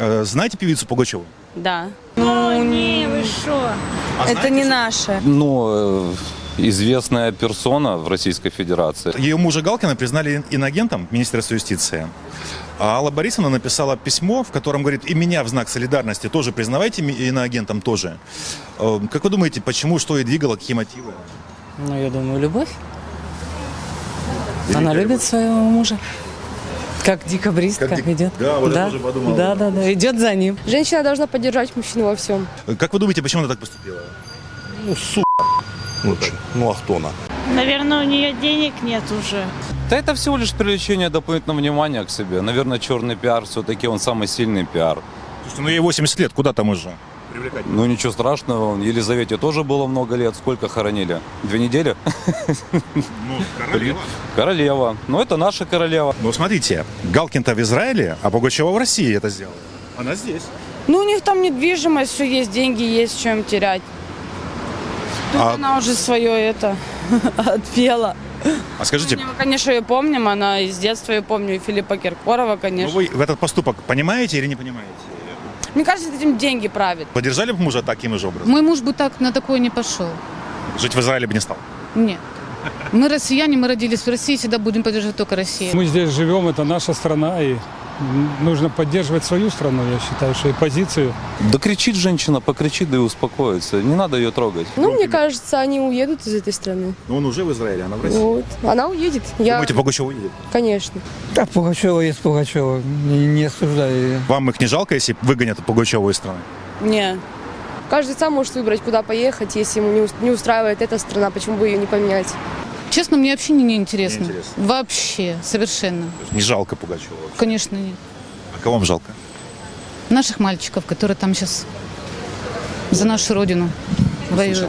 Э, Знаете певицу Пугачеву? Да. Ну, не, вы что? Это не наше. Ну, э, известная персона в Российской Федерации. Ее мужа Галкина признали иноагентом Министерства юстиции. А Алла Борисовна написала письмо, в котором говорит, и меня в знак солидарности тоже признавайте иноагентом тоже. Э, Как вы думаете, почему, что и двигало, какие мотивы? Ну, я думаю, любовь. Она любит своего мужа. Как декабристка Как дек- идет. Да, вот я тоже подумал. Да, да, да. Идет за ним. Женщина должна поддержать мужчину во всем. Как вы думаете, почему она так поступила? Ну, су... Лучше. Ну, а кто она? Наверное, у нее денег нет уже. Да это всего лишь привлечение дополнительного внимания к себе. Наверное, черный пиар все-таки он самый сильный пиар. Слушайте, ну ей 80 лет, куда там уже? Привлекать. Ну ничего страшного, Елизавете тоже было много лет. Сколько хоронили? Две недели? Ну, королева. Королева. Ну это наша королева. Ну, смотрите, Галкин-то в Израиле, а Пугачева в России это сделала. Она здесь. Ну, у них там недвижимость, все есть, деньги есть, чем терять. Тут А- она уже свое это отпела. А скажите, Мы, конечно, ее помним, она из детства ее помню, и Филиппа Киркорова, ну конечно. вы в этот поступок понимаете или не понимаете? Мне кажется, этим деньги правят. Поддержали бы мужа таким же образом? Мой муж бы так на такое не пошел. Жить в Израиле бы не стал. Нет. Мы россияне, мы родились в России, всегда будем поддерживать только Россию. Мы здесь живем, это наша страна, и нужно поддерживать свою страну, я считаю, что и позицию. Да кричит женщина, покричит, да и успокоится. Не надо ее трогать. Ну, мне кажется, они уедут из этой страны. Но он уже в Израиле, она в России. Вот. Она уедет. Я, Думаете, Пугачева уедет? конечно. Да, Пугачева есть Пугачева. Не, не осуждаю ее. Вам их не жалко, если выгонят Пугачеву из страны? Не. Каждый сам может выбрать, куда поехать. Если ему не устраивает эта страна, почему бы ее не поменять? Честно, мне вообще не, не интересно. Неинтересно. Вообще, совершенно. Не жалко Пугачева вообще. Конечно, нет. А кого вам жалко? Наших мальчиков, которые там сейчас за нашу родину воюют.